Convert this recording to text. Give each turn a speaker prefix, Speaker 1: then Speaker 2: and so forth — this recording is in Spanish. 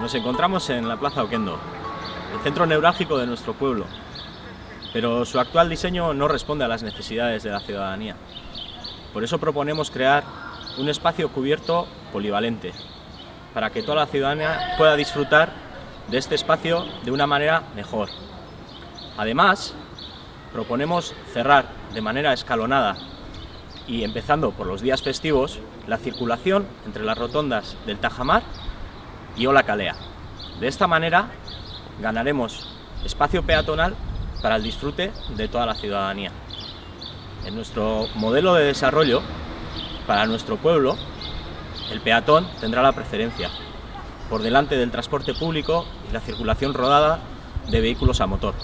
Speaker 1: Nos encontramos en la Plaza Oquendo, el centro neurálgico de nuestro pueblo, pero su actual diseño no responde a las necesidades de la ciudadanía. Por eso proponemos crear un espacio cubierto polivalente, para que toda la ciudadanía pueda disfrutar de este espacio de una manera mejor. Además, proponemos cerrar de manera escalonada y empezando por los días festivos, la circulación entre las rotondas del Tajamar y Ola Calea. De esta manera ganaremos espacio peatonal para el disfrute de toda la ciudadanía. En nuestro modelo de desarrollo, para nuestro pueblo, el peatón tendrá la preferencia, por delante del transporte público y la circulación rodada de vehículos a motor.